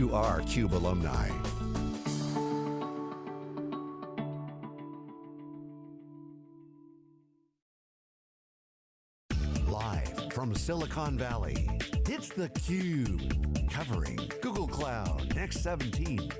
You are CUBE alumni. Live from Silicon Valley, it's theCUBE, covering Google Cloud Next 17.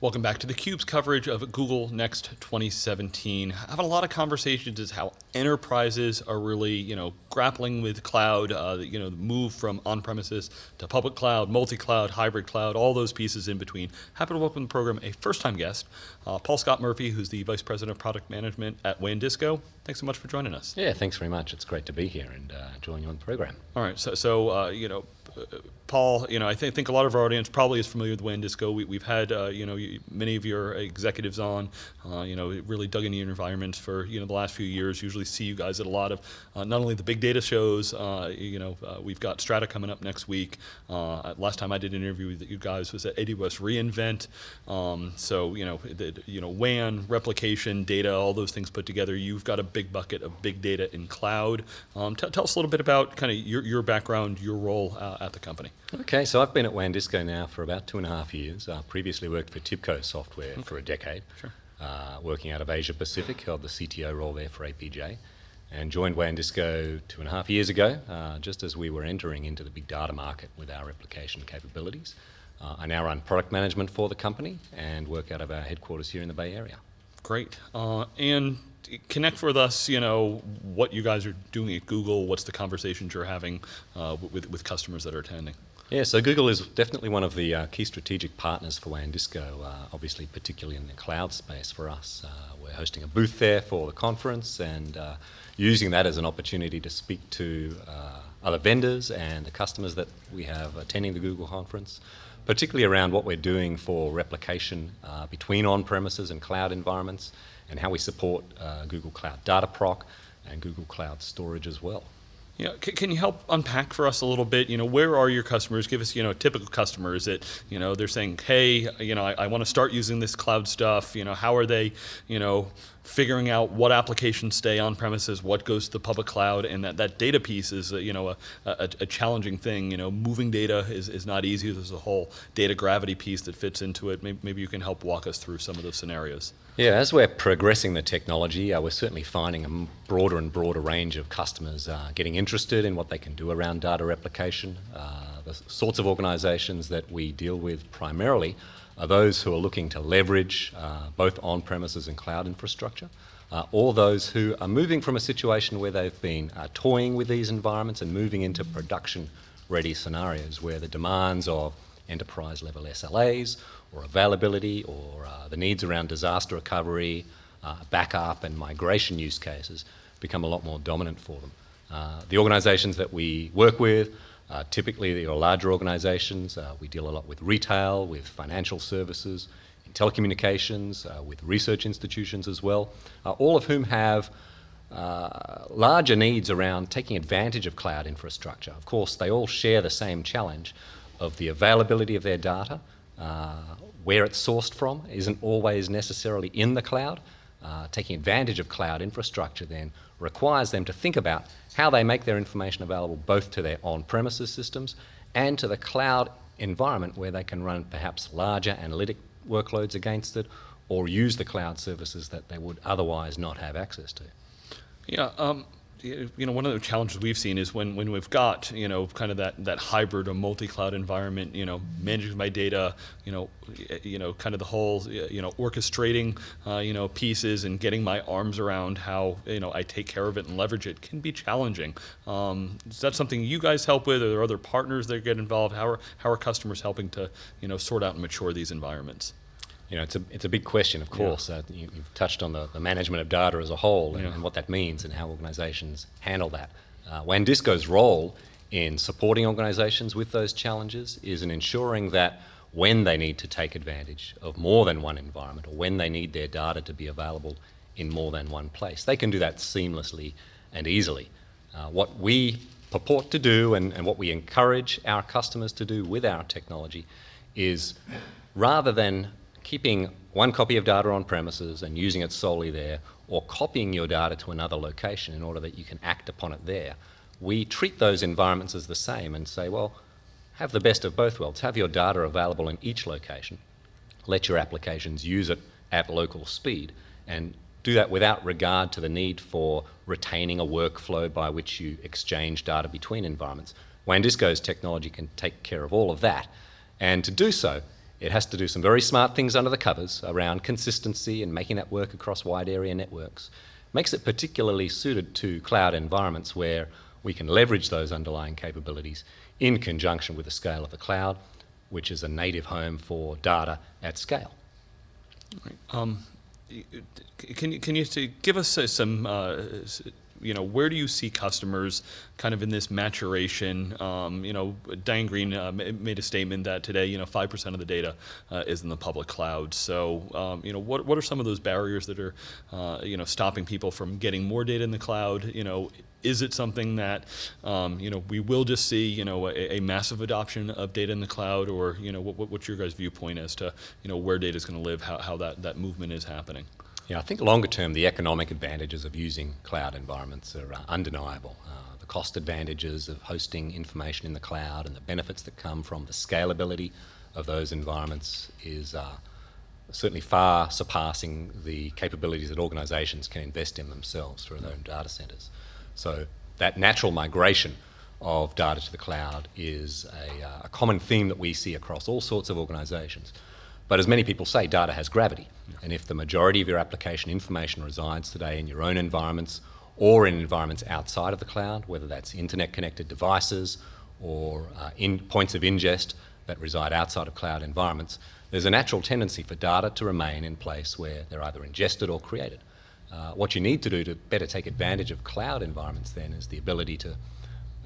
Welcome back to theCUBE's coverage of Google Next 2017. i Having a lot of conversations is how enterprises are really, you know, grappling with cloud, uh, you know, the move from on-premises to public cloud, multi-cloud, hybrid cloud, all those pieces in between. Happy to welcome to the program a first-time guest, uh, Paul Scott Murphy, who's the Vice President of Product Management at WANdisco. Thanks so much for joining us. Yeah, thanks very much. It's great to be here and uh, join you on the program. All right, so, so uh, you know, Paul, you know, I think, think a lot of our audience probably is familiar with WANdisco. We, have had, uh, you know, many of your executives on, uh, you know, really dug into your environment for, you know, the last few years. Usually see you guys at a lot of, uh, not only the big data shows, uh, you know, uh, we've got Strata coming up next week. Uh, last time I did an interview with you guys was at AWS reInvent. Um, so, you know, the, you know, WAN, replication, data, all those things put together. You've got a big bucket of big data in cloud. Um, tell us a little bit about kind of your, your background, your role at the company. Okay, so I've been at WANdisco now for about two and a half years. I previously worked for TIBCO Software okay. for a decade, sure. uh, working out of Asia Pacific, held the CTO role there for APJ, and joined WANdisco two and a half years ago, uh, just as we were entering into the big data market with our replication capabilities. Uh, I now run product management for the company and work out of our headquarters here in the Bay Area. Great. Uh, and connect with us, you know, what you guys are doing at Google, what's the conversations you're having uh, with, with customers that are attending. Yeah, so Google is definitely one of the uh, key strategic partners for WANdisco, uh, obviously particularly in the cloud space for us. Uh, we're hosting a booth there for the conference and uh, using that as an opportunity to speak to uh, other vendors and the customers that we have attending the Google conference, particularly around what we're doing for replication uh, between on-premises and cloud environments and how we support Google Cloud Dataproc and Google Cloud Storage as well. You know, can you help unpack for us a little bit? You know, where are your customers? Give us, you know, typical customer. Is it, you know, they're saying, hey, you know, I, I want to start using this cloud stuff. You know, how are they, you know, figuring out what applications stay on premises, what goes to the public cloud, and that, that data piece is, you know, a, a, a, challenging thing. You know, moving data is, is not easy. There's a whole data gravity piece that fits into it. Maybe, maybe you can help walk us through some of those scenarios. Yeah, as we're progressing the technology, uh, we're certainly finding a broader and broader range of customers uh, getting interested in what they can do around data replication. Uh, the sorts of organizations that we deal with primarily are those who are looking to leverage uh, both on-premises and cloud infrastructure, uh, or those who are moving from a situation where they've been uh, toying with these environments and moving into production-ready scenarios where the demands of enterprise level SLAs or availability or uh, the needs around disaster recovery, uh, backup and migration use cases become a lot more dominant for them. Uh, the organizations that we work with, uh, typically they are larger organizations. Uh, we deal a lot with retail, with financial services, in telecommunications, uh, with research institutions as well, all of whom have uh, larger needs around taking advantage of cloud infrastructure. Of course, they all share the same challenge of the availability of their data, uh, where it's sourced from isn't always necessarily in the cloud. Uh, taking advantage of cloud infrastructure then requires them to think about how they make their information available both to their on-premises systems and to the cloud environment where they can run perhaps larger analytic workloads against it or use the cloud services that they would otherwise not have access to. Yeah, um, you know, one of the challenges we've seen is when, when we've got, you know, kind of that, that hybrid or multi-cloud environment, you know, managing my data, you know, you know, kind of the whole, you know, orchestrating, uh, you know, pieces and getting my arms around how, you know, I take care of it and leverage it can be challenging. Um, is that something you guys help with? Are there other partners that get involved? How are, how are customers helping to, you know, sort out and mature these environments? You know, it's a, it's a big question, of course. Yeah. Uh, you, have touched on the, the management of data as a whole and, yeah. and, what that means and how organizations handle that. Uh, WANdisco's role in supporting organizations with those challenges is in ensuring that when they need to take advantage of more than one environment or when they need their data to be available in more than one place, they can do that seamlessly and easily. Uh, what we purport to do and, and what we encourage our customers to do with our technology is rather than keeping one copy of data on premises and using it solely there, or copying your data to another location in order that you can act upon it there, we treat those environments as the same and say, well, have the best of both worlds. Have your data available in each location. Let your applications use it at local speed and do that without regard to the need for retaining a workflow by which you exchange data between environments. WANdisco's technology can take care of all of that. And to do so, it has to do some very smart things under the covers around consistency and making that work across wide area networks. Makes it particularly suited to cloud environments where we can leverage those underlying capabilities in conjunction with the scale of the cloud, which is a native home for data at scale. Um, can you, can you give us some uh, you know, where do you see customers kind of in this maturation? Um, you know, Diane Greene uh, made a statement that today, you know, 5% of the data uh, is in the public cloud. So, um, you know, what, what are some of those barriers that are, uh, you know, stopping people from getting more data in the cloud? You know, is it something that um, you know we will just see you know a, a, massive adoption of data in the cloud, or you know what, what's your guys' viewpoint as to you know where data is going to live, how, how that that movement is happening? Yeah, I think longer term, the economic advantages of using cloud environments are uh, undeniable. Uh, the cost advantages of hosting information in the cloud and the benefits that come from the scalability of those environments is uh, certainly far surpassing the capabilities that organizations can invest in themselves through their own data centers. So that natural migration of data to the cloud is a, uh, a common theme that we see across all sorts of organizations. But as many people say, data has gravity. And if the majority of your application information resides today in your own environments or in environments outside of the cloud, whether that's internet connected devices or uh, in points of ingest that reside outside of cloud environments, there's a natural tendency for data to remain in place where they're either ingested or created. Uh, what you need to do to better take advantage of cloud environments then is the ability to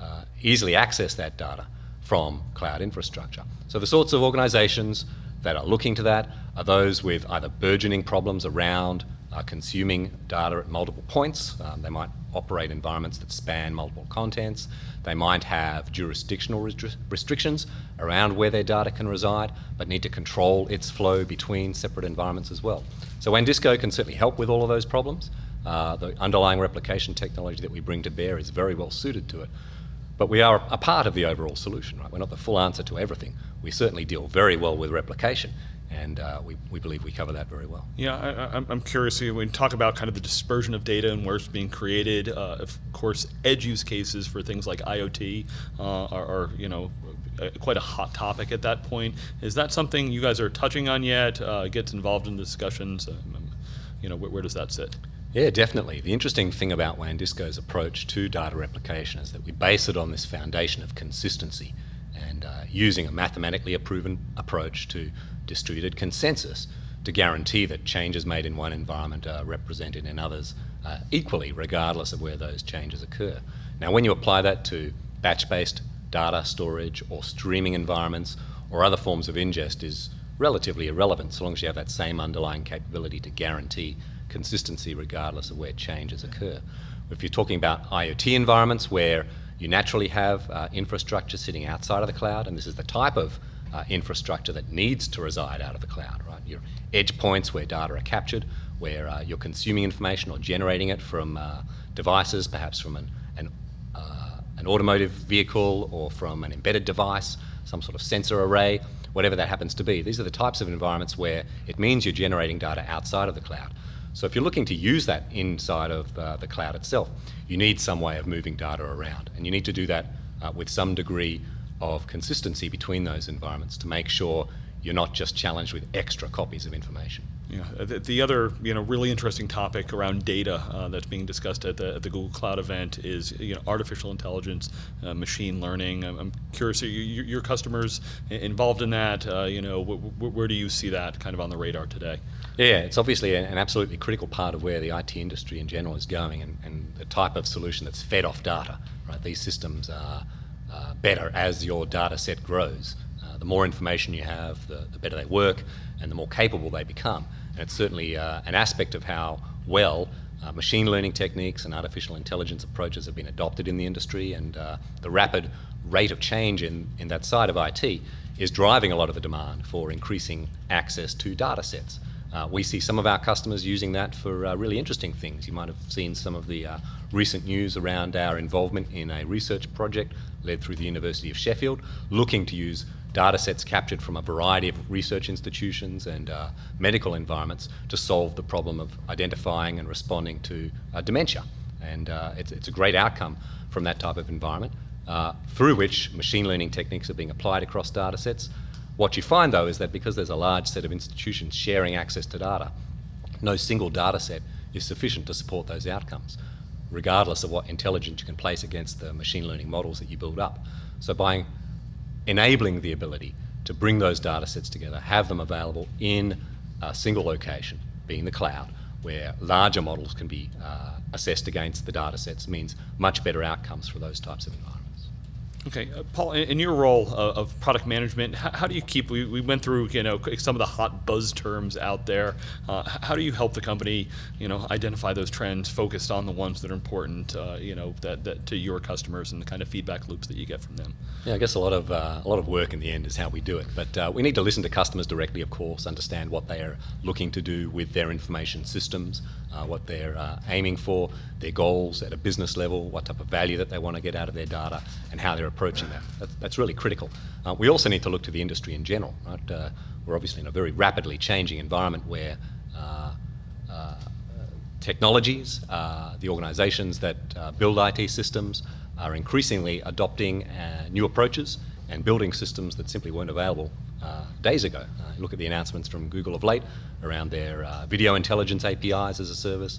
uh, easily access that data from cloud infrastructure. So the sorts of organizations that are looking to that are those with either burgeoning problems around uh, consuming data at multiple points. Um, they might operate environments that span multiple contents. They might have jurisdictional restri restrictions around where their data can reside, but need to control its flow between separate environments as well. So WANdisco can certainly help with all of those problems. Uh, the underlying replication technology that we bring to bear is very well suited to it. But we are a part of the overall solution, right? We're not the full answer to everything. We certainly deal very well with replication, and uh, we, we believe we cover that very well. Yeah, I, am curious, when we talk about kind of the dispersion of data and where it's being created, uh, of course, edge use cases for things like IoT uh, are, are, you know, quite a hot topic at that point. Is that something you guys are touching on yet? Uh, gets involved in discussions? Um, you know, where, where does that sit? Yeah, definitely. The interesting thing about WANdisco's approach to data replication is that we base it on this foundation of consistency and uh, using a mathematically proven approach to distributed consensus to guarantee that changes made in one environment are represented in others uh, equally, regardless of where those changes occur. Now, when you apply that to batch-based data storage or streaming environments or other forms of ingest is relatively irrelevant so long as you have that same underlying capability to guarantee consistency regardless of where changes occur. If you're talking about IoT environments where you naturally have uh, infrastructure sitting outside of the cloud, and this is the type of uh, infrastructure that needs to reside out of the cloud, right? Your edge points where data are captured, where uh, you're consuming information or generating it from uh, devices, perhaps from an, an, uh, an automotive vehicle or from an embedded device, some sort of sensor array, whatever that happens to be. These are the types of environments where it means you're generating data outside of the cloud. So if you're looking to use that inside of uh, the cloud itself, you need some way of moving data around. And you need to do that uh, with some degree of consistency between those environments to make sure you're not just challenged with extra copies of information. Yeah, uh, the, the, other you know really interesting topic around data uh, that's being discussed at the, at the, Google Cloud event is you know artificial intelligence, uh, machine learning. I'm, I'm curious, are you, your customers involved in that? Uh, you know, wh where do you see that kind of on the radar today? Yeah, it's obviously an absolutely critical part of where the IT industry in general is going, and, and the type of solution that's fed off data. Right, these systems are uh, better as your data set grows. The more information you have, the, the better they work, and the more capable they become. And it's certainly uh, an aspect of how well uh, machine learning techniques and artificial intelligence approaches have been adopted in the industry and uh, the rapid rate of change in, in that side of IT is driving a lot of the demand for increasing access to data sets. Uh, we see some of our customers using that for uh, really interesting things. You might have seen some of the uh, recent news around our involvement in a research project led through the University of Sheffield, looking to use data sets captured from a variety of research institutions and uh, medical environments to solve the problem of identifying and responding to uh, dementia. And uh, it's, it's, a great outcome from that type of environment, through which machine learning techniques are being applied across data sets what you find though is that because there's a large set of institutions sharing access to data, no single data set is sufficient to support those outcomes, regardless of what intelligence you can place against the machine learning models that you build up. So by enabling the ability to bring those data sets together, have them available in a single location, being the cloud, where larger models can be uh, assessed against the data sets means much better outcomes for those types of environments. Okay, uh, Paul, in, in, your role uh, of product management, how, how, do you keep? We, we went through you know some of the hot buzz terms out there. Uh, how do you help the company you know identify those trends, focused on the ones that are important uh, you know that, that to your customers and the kind of feedback loops that you get from them? Yeah, I guess a lot of uh, a lot of work in the end is how we do it. But uh, we need to listen to customers directly, of course, understand what they are looking to do with their information systems, what they're aiming for, their goals at a business level, what type of value that they want to get out of their data, and how they're approaching that. That's, that's really critical. Uh, we also need to look to the industry in general. Right? Uh, we're obviously in a very rapidly changing environment where uh, uh technologies, uh, the organisations that uh, build IT systems are increasingly adopting new approaches and building systems that simply weren't available uh, days ago. Uh, look at the announcements from Google of late around their uh, video intelligence APIs as a service,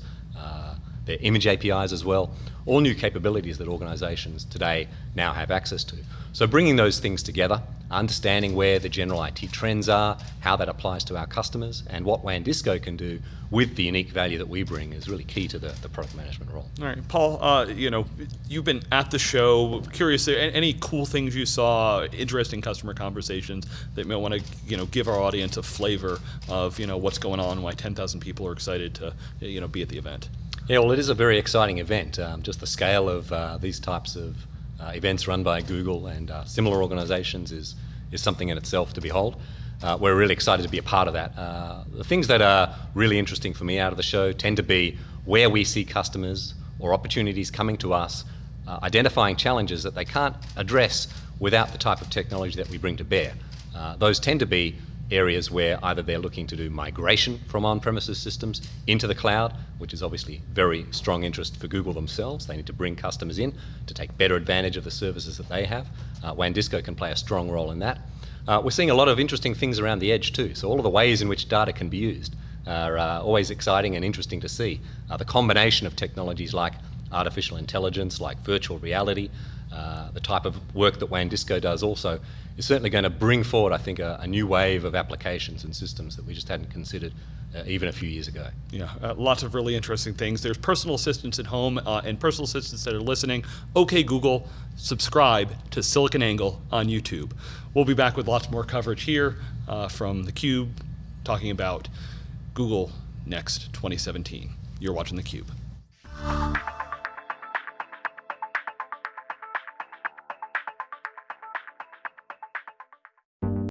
their image APIs as well, all new capabilities that organizations today now have access to. So bringing those things together, understanding where the general IT trends are, how that applies to our customers, and what WANdisco can do with the unique value that we bring is really key to the, the product management role. All right, Paul, uh, you know, you've been at the show, curious, any cool things you saw, interesting customer conversations that may want to, you know, give our audience a flavor of, you know, what's going on, why 10,000 people are excited to, you know, be at the event? Yeah, well, it is a very exciting event. Um, just the scale of uh, these types of uh, events run by Google and uh, similar organizations is, is something in itself to behold. Uh, we're really excited to be a part of that. Uh, the things that are really interesting for me out of the show tend to be where we see customers or opportunities coming to us, uh, identifying challenges that they can't address without the type of technology that we bring to bear. those tend to be areas where either they're looking to do migration from on-premises systems into the cloud, which is obviously very strong interest for Google themselves. They need to bring customers in to take better advantage of the services that they have. Uh, WANdisco can play a strong role in that. Uh, we're seeing a lot of interesting things around the edge too. So all of the ways in which data can be used are uh, always exciting and interesting to see. Uh, the combination of technologies like artificial intelligence, like virtual reality, uh, the type of work that WANdisco does also is certainly going to bring forward, I think, a, a, new wave of applications and systems that we just hadn't considered uh, even a few years ago. Yeah, uh, lots of really interesting things. There's personal assistants at home uh, and personal assistants that are listening. Okay, Google, subscribe to SiliconANGLE on YouTube. We'll be back with lots more coverage here uh, from theCUBE, talking about Google Next 2017. You're watching theCUBE.